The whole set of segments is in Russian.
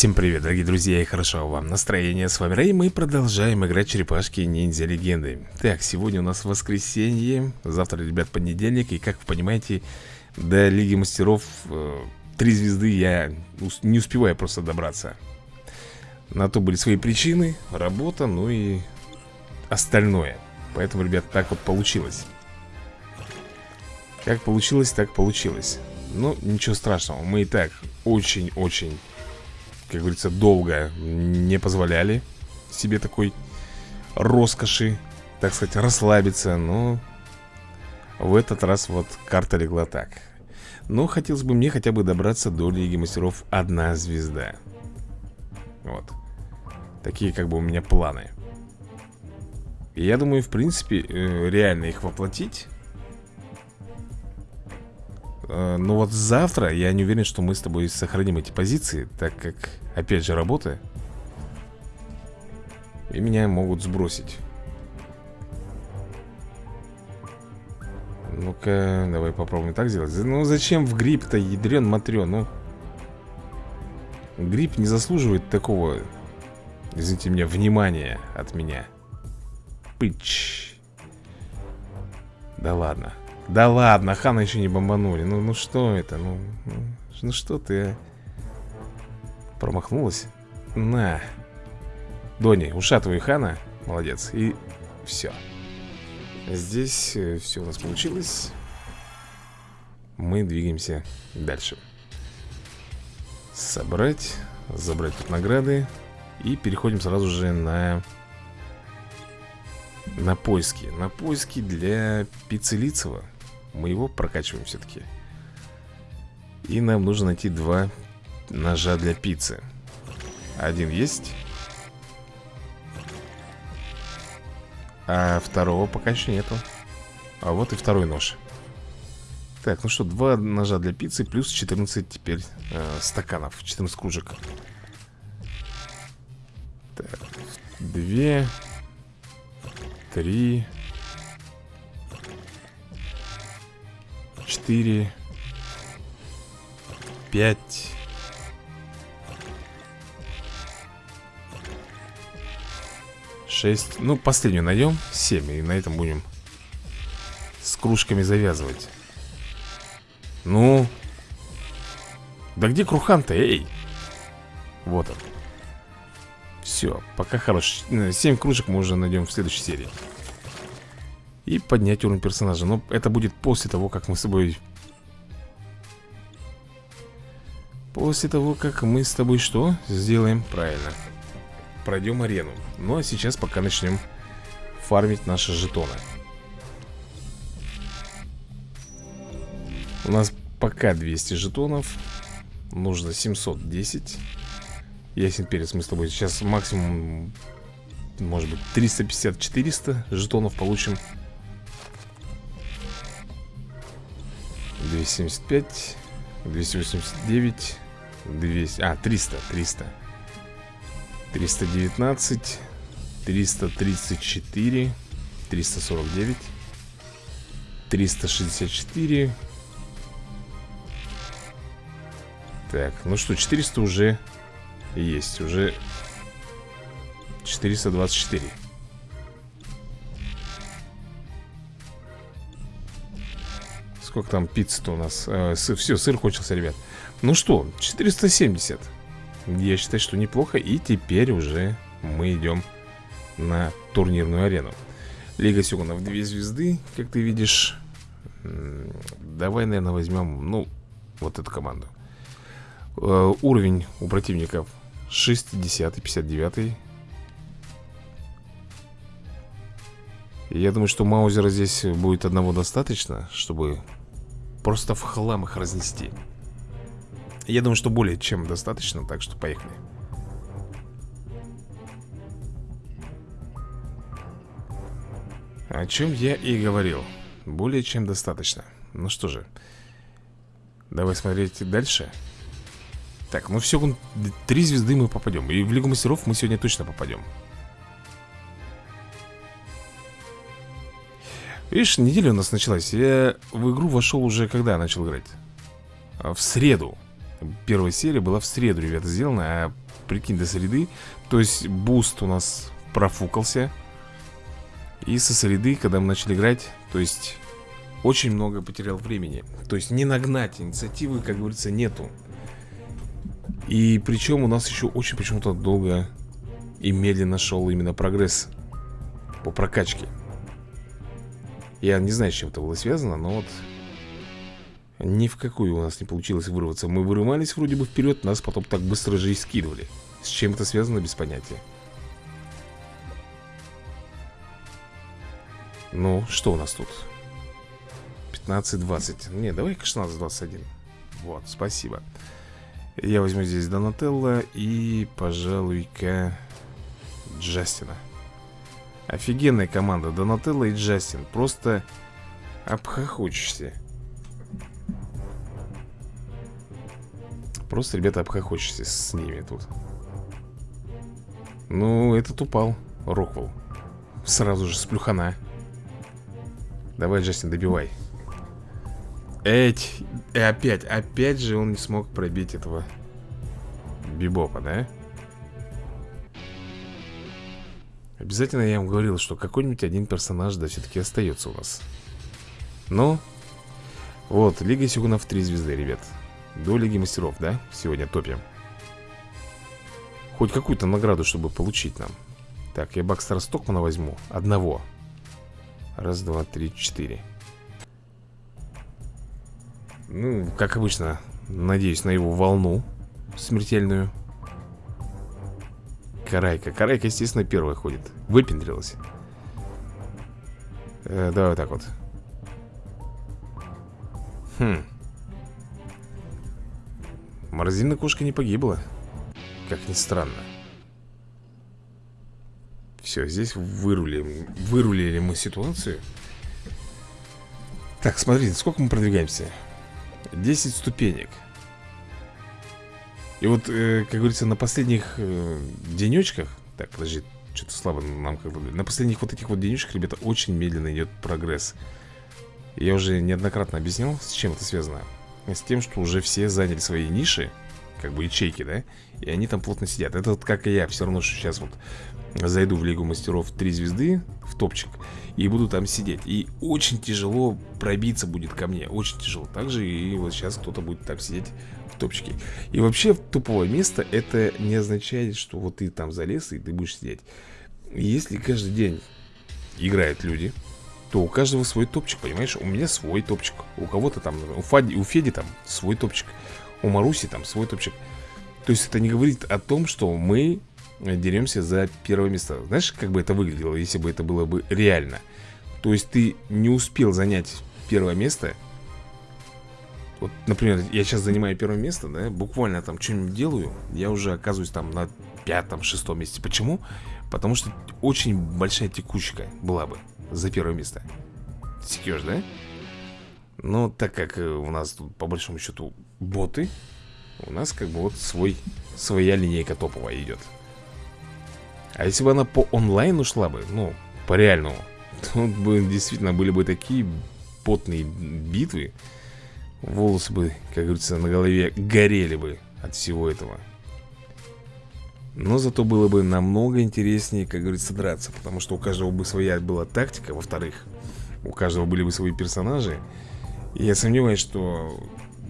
Всем привет, дорогие друзья, и хорошо вам настроение. С вами Рэй, мы продолжаем играть черепашки ниндзя легенды. Так, сегодня у нас воскресенье, завтра, ребят, понедельник, и как вы понимаете, до Лиги Мастеров э, три звезды я не успеваю просто добраться. На то были свои причины, работа, ну и остальное. Поэтому, ребят, так вот получилось. Как получилось, так получилось. Ну, ничего страшного, мы и так очень-очень как говорится, долго не позволяли себе такой роскоши, так сказать, расслабиться, но в этот раз вот карта легла так. Но хотелось бы мне хотя бы добраться до Лиги Мастеров одна звезда. Вот. Такие как бы у меня планы. И я думаю, в принципе, э, реально их воплотить. Э, но вот завтра я не уверен, что мы с тобой сохраним эти позиции, так как, опять же, работа. И меня могут сбросить. Ну-ка, давай попробуем так сделать. Ну зачем в грипп-то, ядрен матрен, ну? Грипп не заслуживает такого, извините меня, внимания от меня. Пыч. Да ладно. Да ладно, Хана еще не бомбанули. Ну, ну что это? Ну, ну, ну что ты, а? Промахнулась? На. Дони, ушатывай Хана. Молодец. И все Здесь э, все у нас получилось. Мы двигаемся дальше. Собрать Забрать тут награды. И переходим сразу же на На поиски. На поиски для Пиццелицева мы его прокачиваем все-таки И нам нужно найти два ножа для пиццы. Один есть. А второго пока еще нету. А вот и второй нож. Так, ну что, два ножа для пиццы Плюс 14 теперь э, стаканов 14 кружек. Так, две Три четыре, пять. Шесть. Ну, последнюю найдем. Семь. И на этом будем с кружками завязывать. Ну. Да где Крухан-то, эй? Вот он. Все, пока хорош. Семь кружек мы уже найдем в следующей серии. И поднять уровень персонажа. Но это будет после того, как мы с тобой После того, как мы с тобой что? Сделаем правильно. Пройдем арену. Ну а сейчас пока начнем фармить наши жетоны. У нас пока 200 жетонов. Нужно 710 Ясен перец мы с тобой сейчас максимум Может быть 350-400 жетонов получим 275 289 200, а, 300, 300 319 334 349 364 Так, ну что, 400 уже есть Уже 424 Сколько там пиццы-то у нас? Э, сыр, все, сыр кончился, ребят. Ну что, 470 Я считаю, что неплохо. И теперь уже мы идем на турнирную арену. Лига Сёгунов две звезды, как ты видишь. Давай, наверное, возьмем, ну, вот эту команду. Э, Уровень у противников 60 59 Я думаю, что Маузера здесь будет одного достаточно, чтобы Просто в хлам их разнести. Я думаю, что более чем достаточно Так что поехали. О чем я и говорил. Более чем достаточно. Ну что же Давай смотреть дальше. Так, ну все, три звезды мы попадем И в Лигу Мастеров мы сегодня точно попадем Видишь, неделя у нас началась. Я в игру вошел уже когда начал играть? А, в среду. Первая серия была в среду, ребята, сделана А прикинь, до среды. То есть буст у нас профукался. И со среды, когда мы начали играть То есть очень много потерял времени. То есть не нагнать, инициативы, как говорится, нету. И причем у нас еще очень почему-то долго и медленно шел именно прогресс по прокачке Я не знаю, с чем это было связано, но вот ни в какую у нас не получилось вырваться. Мы вырывались вроде бы вперед, нас потом так быстро же и скидывали. С чем это связано, без понятия. Ну, что у нас тут? 15-20 Не, давай-ка 16-21 Вот, спасибо. Я возьму здесь Донателло И, пожалуй-ка Джастина Офигенная команда. Донателло и Джастин. Просто обхохочешься. Просто, ребята, обхохочешься с ними тут. Ну, этот упал. Роквелл. Сразу же с плюхана. Давай, Джастин, добивай. Эть И опять, опять же он не смог пробить этого Бибопа, да? Обязательно я вам говорил, что какой-нибудь один персонаж, да, все-таки остается у нас Ну Вот, Лига Сигунов 3 звезды, ребят. До Лиги Мастеров, да? Сегодня топим. Хоть какую-то награду, чтобы получить нам. Так, я Бакстера Стокмана возьму. Одного. Раз, два, три, четыре. Ну, как обычно Надеюсь на его волну Смертельную Карайка Карайка, естественно, первая ходит. Выпендрилась. Э, Давай вот так вот. Хм. Морозильная кошка не погибла. Как ни странно. Все, здесь вырулили Вырулили мы ситуацию. Так, смотрите, сколько мы продвигаемся? 10 ступенек И вот, э, как говорится, на последних э, денечках Так, подожди, что-то слабо нам как бы На последних вот этих вот денечках, ребята, очень медленно идет прогресс. Я уже неоднократно объяснял, с чем это связано. С тем, что уже все заняли свои ниши Как бы ячейки, да? И они там плотно сидят. Это вот как и я, все равно, что сейчас вот Зайду в Лигу Мастеров 3 звезды В топчик И буду там сидеть. И очень тяжело пробиться будет ко мне Очень тяжело. Также и вот сейчас кто-то будет там сидеть в топчике И вообще туповое место Это не означает, что вот ты там залез И ты будешь сидеть. Если каждый день играют люди то у каждого свой топчик, понимаешь? У меня свой топчик. У кого-то там, у, Фади, у Феди там свой топчик. У Маруси там свой топчик. То есть это не говорит о том, что мы деремся за первое место. Знаешь, как бы это выглядело, если бы это было бы реально? То есть ты не успел занять первое место Вот, например, я сейчас занимаю первое место, да Буквально там что-нибудь делаю Я уже оказываюсь там на пятом, шестом месте Почему? Потому что очень большая текучка была бы за первое место Секешь, да? Но так как э, у нас тут по большому счету боты У нас как бы вот свой, своя линейка топовая идет А если бы она по онлайну шла бы, ну, по реальному Тут бы действительно были бы такие потные битвы Волосы бы, как говорится, на голове горели бы от всего этого. Но зато было бы намного интереснее, как говорится, драться Потому что у каждого бы своя была тактика Во-вторых, у каждого были бы свои персонажи. И я сомневаюсь, что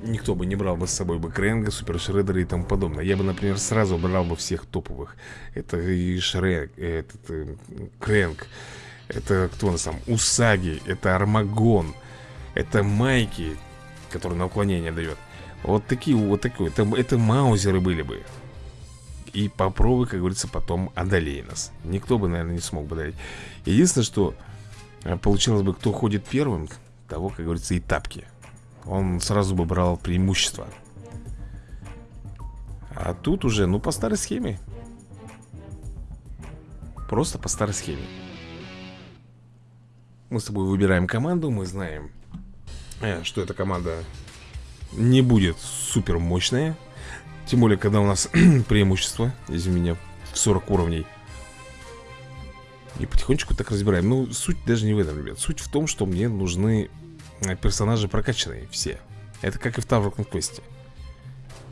никто бы не брал бы с собой бы Кренга, Супер Шреддера и тому подобное. Я бы, например, сразу брал бы всех топовых. Это и Шрек, этот, э, Кренг Это кто у нас там? Усаги, это Армагон Это Майки, который на уклонение дает. Вот такие, вот такие, это, это Маузеры были бы. И попробуй, как говорится, потом одолей нас. Никто бы, наверное, не смог бы одолеть. Единственное, что э, получилось бы, кто ходит первым Того, как говорится, и тапки. Он сразу бы брал преимущество. А тут уже, ну, по старой схеме. Просто по старой схеме. Мы с тобой выбираем команду Мы знаем, что эта команда не будет супер мощная тем более, когда у нас преимущество, извини меня, в 40 уровней. И потихонечку так разбираем. Ну, суть даже не в этом, ребят. Суть в том, что мне нужны э, персонажи прокачанные все. Это как и в Tower Conquest.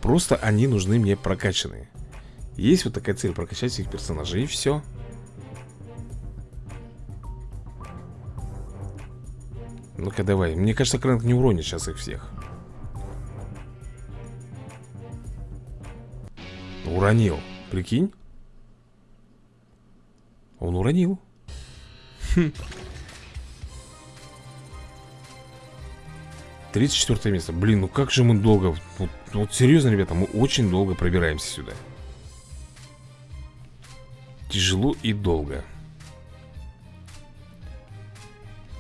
Просто они нужны мне прокачанные Есть вот такая цель, прокачать всех персонажей И все Ну-ка давай. Мне кажется, Крэнк не уронит сейчас их всех. Уронил. Прикинь? Он уронил. Хм. 34 место. Блин, ну как же мы долго вот, вот серьезно, ребята, мы очень долго пробираемся сюда. Тяжело и долго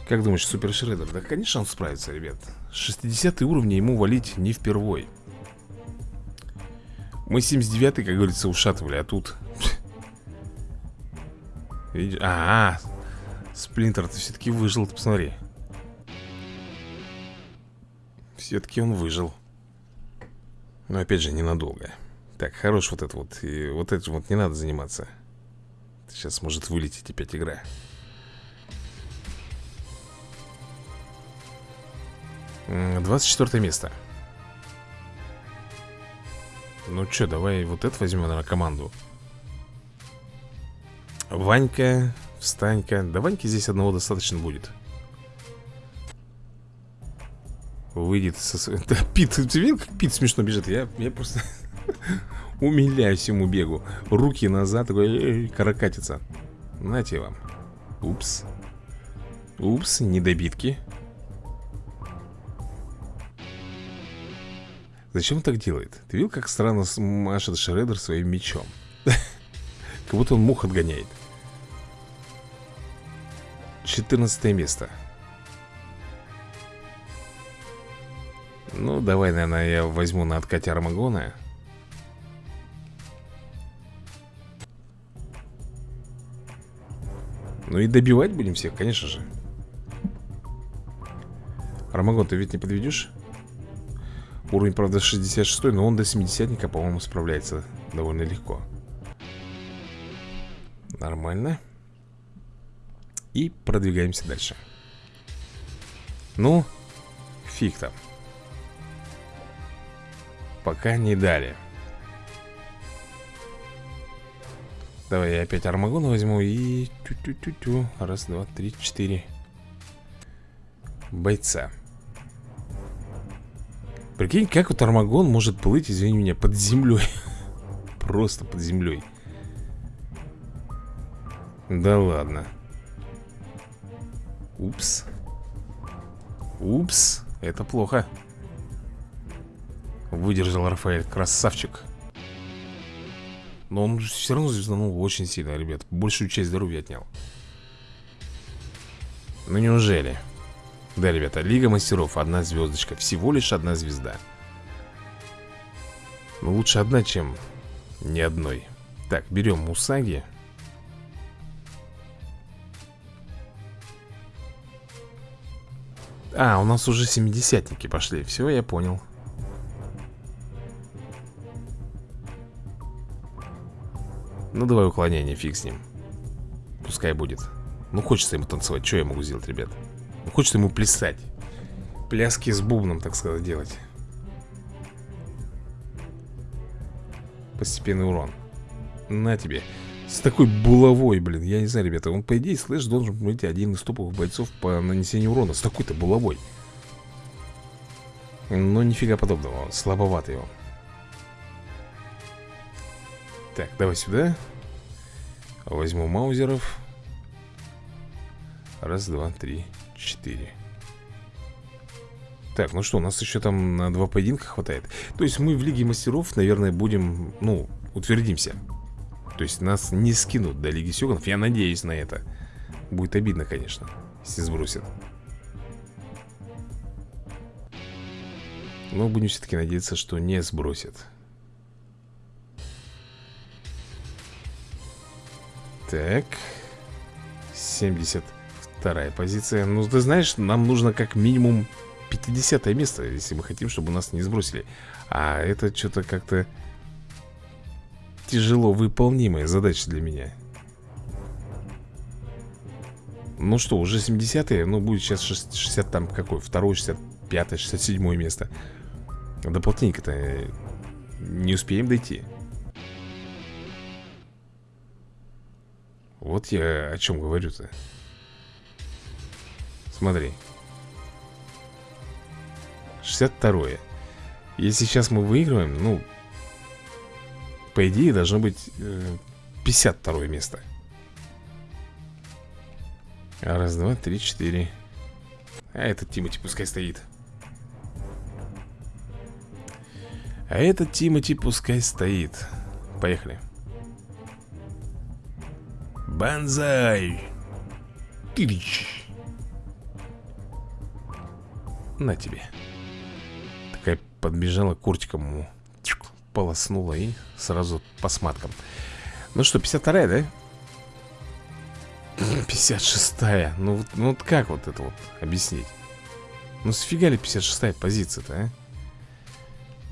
Как думаешь, Супер Шреддер? Да, конечно, он справится, ребят. 60 уровень ему валить не впервой. Мы 79 как говорится, ушатывали, а тут? А, -а, -а Сплинтер, ты все-таки выжил, ты посмотри. Все-таки он выжил. Но опять же, ненадолго. Так, хорош вот это вот И вот этим вот не надо заниматься. Сейчас может вылететь опять игра Двадцать четвертое место. Ну что, давай вот это возьмем, на команду. Ванька, встанька. Да Ваньки здесь одного достаточно будет. Выйдет со... Да, Пит, ты видел, как Пит смешно бежит? Я, я просто умиляюсь ему бегу. Руки назад, такой каракатица. Нате вам. Упс. Упс, недобитки Зачем он так делает? Ты видел, как странно машет Шреддер своим мечом? Как будто он мух отгоняет 14 место Ну, давай, наверное, я возьму на откате Армагона Ну и добивать будем всех, конечно же Армагон, ты ведь не подведешь? Уровень, правда, 66 но он до 70-ника, по-моему, справляется довольно легко. Нормально. И продвигаемся дальше. Ну, фиг там. Пока не дали. Давай я опять Армагона возьму и... Тю-тю-тю-тю. Раз, два, три, четыре. Бойца Прикинь, как вот Армагон может плыть, извини меня, под землей Просто под землей Да ладно. Упс. Упс, это плохо. Выдержал Рафаэль, красавчик. Но он все равно звезданул очень сильно, ребят. Большую часть здоровья отнял. Ну неужели? Да, ребята, Лига Мастеров, одна звездочка Всего лишь одна звезда. Ну лучше одна, чем ни одной. Так, берем Мусаги. А, у нас уже семидесятники пошли. Все, я понял. Ну давай уклонение, фиг с ним. Пускай будет. Ну хочется ему танцевать, что я могу сделать, ребят хочется ему плясать. Пляски с бубном, так сказать, делать. Постепенный урон. На тебе. С такой булавой, блин Я не знаю, ребята Он, по идее, слэш должен быть один из топовых бойцов По нанесению урона С такой-то булавой. Но нифига подобного Слабоватый он. Так, давай сюда. Возьму маузеров Раз, два, три, четыре. Так, ну что, у нас еще там на два поединка хватает. То есть мы в Лиге Мастеров, наверное, будем, ну, утвердимся. То есть нас не скинут до Лиги Сёганов Я надеюсь на это. Будет обидно, конечно, если сбросят. Но будем все-таки надеяться, что не сбросят. Так 72 позиция. Ну, ты знаешь, нам нужно как минимум 50 место Если мы хотим, чтобы нас не сбросили. А это что-то как-то Тяжело выполнимая задача для меня. Ну что, уже 70-е Ну, будет сейчас 60 там какой Второй, 65 67 место. Да полтинника-то не успеем дойти. Вот я о чем говорю-то Смотри. 62 -е. Если сейчас мы выигрываем, ну По идее должно быть э, 52 место. Раз, два, три, четыре. А этот Тимати пускай стоит. А этот Тимати пускай стоит. Поехали. Банзай Тырич На тебе Такая подбежала куртиком ему Полоснула и сразу по сматкам Ну что, 52-я, да? 56-я ну, ну вот как вот это вот объяснить? Ну сфига ли 56-я позиция-то, а?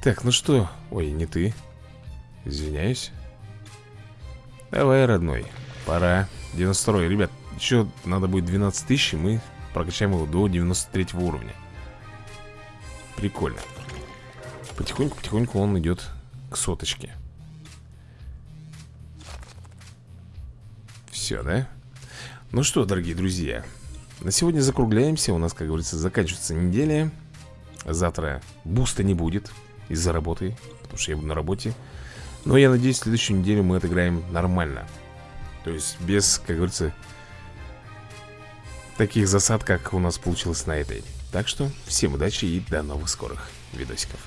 Так, ну что? Ой, не ты Извиняюсь Давай, родной Пора 92 Ребят, еще надо будет 12 тысяч И мы прокачаем его до 93 уровня Прикольно. Потихоньку-потихоньку он идет к соточке. Все, да? Ну что, дорогие друзья На сегодня закругляемся. У нас, как говорится, заканчивается неделя. Завтра буста не будет из-за работы Потому что я буду на работе. Но я надеюсь, следующую неделю мы отыграем нормально. То есть без, как говорится Таких засад, как у нас получилось на этой. Так что всем удачи и до новых скорых видосиков